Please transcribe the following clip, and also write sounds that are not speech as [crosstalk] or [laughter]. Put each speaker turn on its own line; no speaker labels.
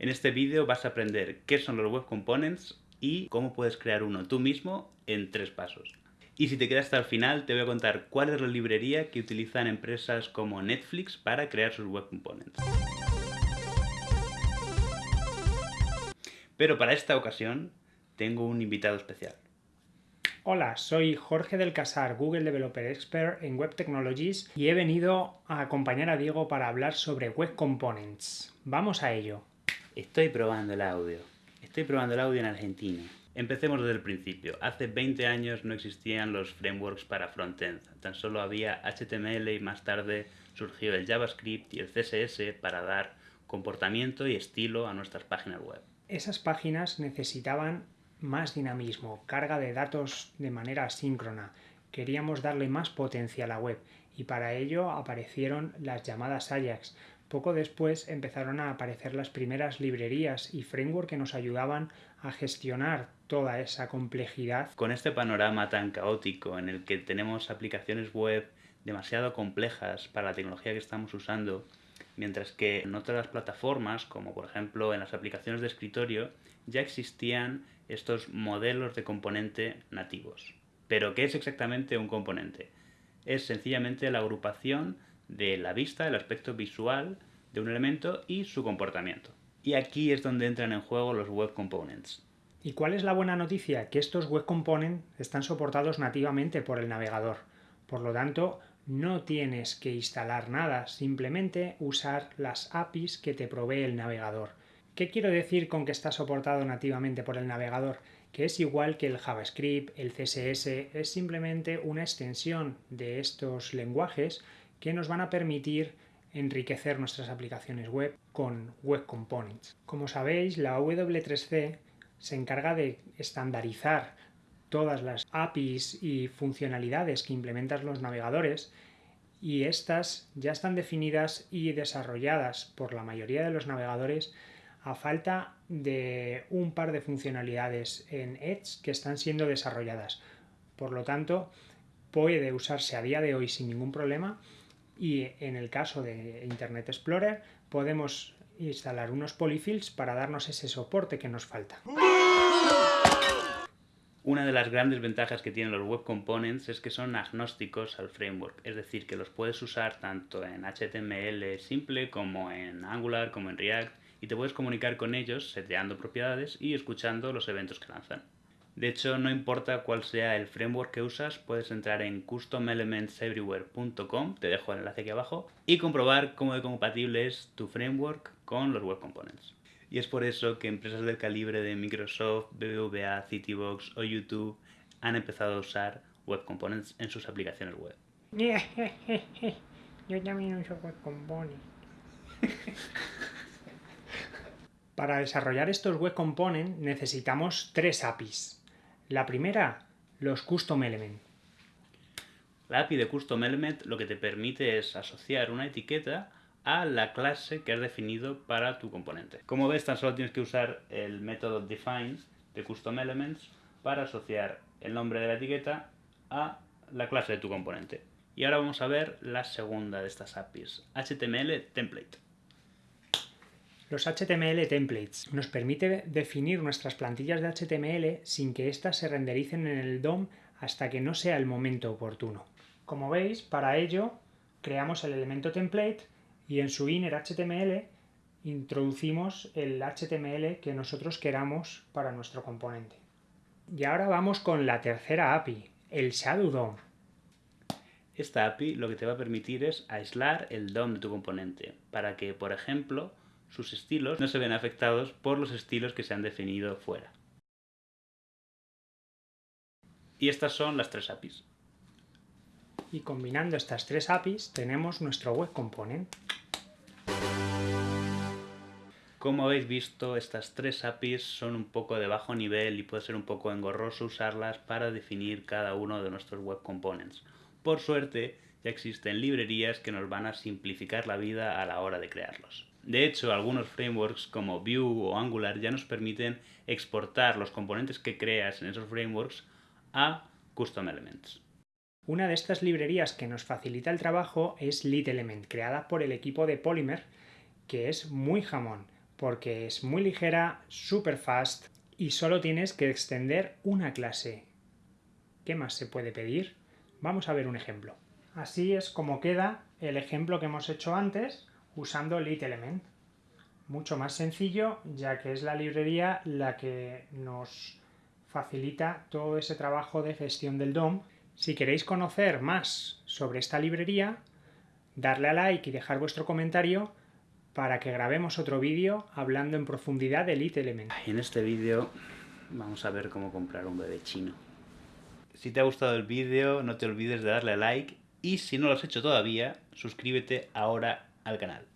En este vídeo vas a aprender qué son los Web Components y cómo puedes crear uno tú mismo en tres pasos. Y si te quedas hasta el final, te voy a contar cuál es la librería que utilizan empresas como Netflix para crear sus Web Components. Pero para esta ocasión tengo un invitado especial.
Hola, soy Jorge del Casar, Google Developer Expert en Web Technologies y he venido a acompañar a Diego para hablar sobre Web Components. Vamos a ello.
Estoy probando el audio. Estoy probando el audio en Argentina. Empecemos desde el principio. Hace 20 años no existían los frameworks para frontend. Tan solo había HTML y más tarde surgió el JavaScript y el CSS para dar comportamiento y estilo a nuestras páginas web
esas páginas necesitaban más dinamismo, carga de datos de manera asíncrona. Queríamos darle más potencia a la web y para ello aparecieron las llamadas Ajax. Poco después empezaron a aparecer las primeras librerías y framework que nos ayudaban a gestionar toda esa complejidad.
Con este panorama tan caótico en el que tenemos aplicaciones web demasiado complejas para la tecnología que estamos usando, mientras que en otras plataformas, como por ejemplo en las aplicaciones de escritorio, ya existían estos modelos de componente nativos. Pero, ¿qué es exactamente un componente? Es sencillamente la agrupación de la vista, el aspecto visual de un elemento y su comportamiento. Y aquí es donde entran en juego los Web Components.
¿Y cuál es la buena noticia? Que estos Web Components están soportados nativamente por el navegador. Por lo tanto, no tienes que instalar nada, simplemente usar las APIs que te provee el navegador. ¿Qué quiero decir con que está soportado nativamente por el navegador? Que es igual que el JavaScript, el CSS, es simplemente una extensión de estos lenguajes que nos van a permitir enriquecer nuestras aplicaciones web con Web Components. Como sabéis, la W3C se encarga de estandarizar todas las APIs y funcionalidades que implementan los navegadores y estas ya están definidas y desarrolladas por la mayoría de los navegadores a falta de un par de funcionalidades en Edge que están siendo desarrolladas. Por lo tanto, puede usarse a día de hoy sin ningún problema y en el caso de Internet Explorer podemos instalar unos polyfills para darnos ese soporte que nos falta.
Una de las grandes ventajas que tienen los Web Components es que son agnósticos al framework, es decir, que los puedes usar tanto en HTML simple como en Angular, como en React, y te puedes comunicar con ellos seteando propiedades y escuchando los eventos que lanzan. De hecho, no importa cuál sea el framework que usas, puedes entrar en customelementseverywhere.com, te dejo el enlace aquí abajo, y comprobar cómo de compatible es tu framework con los Web Components. Y es por eso que empresas del calibre de Microsoft, BBVA, Citybox o YouTube han empezado a usar Web Components en sus aplicaciones web. [laughs]
Yo también uso Web Components. [laughs] Para desarrollar estos Web Components necesitamos tres APIs. La primera, los Custom Element.
La API de Custom Element lo que te permite es asociar una etiqueta a la clase que has definido para tu componente. Como ves, tan solo tienes que usar el método define de custom elements para asociar el nombre de la etiqueta a la clase de tu componente. Y ahora vamos a ver la segunda de estas APIs, HTML template.
Los HTML templates nos permite definir nuestras plantillas de HTML sin que éstas se rendericen en el DOM hasta que no sea el momento oportuno. Como veis, para ello creamos el elemento template y en su inner HTML introducimos el HTML que nosotros queramos para nuestro componente. Y ahora vamos con la tercera API, el Shadow DOM.
Esta API lo que te va a permitir es aislar el DOM de tu componente, para que, por ejemplo, sus estilos no se vean afectados por los estilos que se han definido fuera. Y estas son las tres APIs.
Y combinando estas tres APIs tenemos nuestro Web Component.
Como habéis visto, estas tres APIs son un poco de bajo nivel y puede ser un poco engorroso usarlas para definir cada uno de nuestros web components. Por suerte, ya existen librerías que nos van a simplificar la vida a la hora de crearlos. De hecho, algunos frameworks como Vue o Angular ya nos permiten exportar los componentes que creas en esos frameworks a Custom Elements.
Una de estas librerías que nos facilita el trabajo es LitElement, creada por el equipo de Polymer, que es muy jamón porque es muy ligera, super fast y solo tienes que extender una clase. ¿Qué más se puede pedir? Vamos a ver un ejemplo. Así es como queda el ejemplo que hemos hecho antes usando LitElement. Mucho más sencillo ya que es la librería la que nos facilita todo ese trabajo de gestión del DOM. Si queréis conocer más sobre esta librería, darle a like y dejar vuestro comentario para que grabemos otro vídeo hablando en profundidad de LitElement.
En este vídeo vamos a ver cómo comprar un bebé chino. Si te ha gustado el vídeo, no te olvides de darle a like y si no lo has hecho todavía, suscríbete ahora al canal.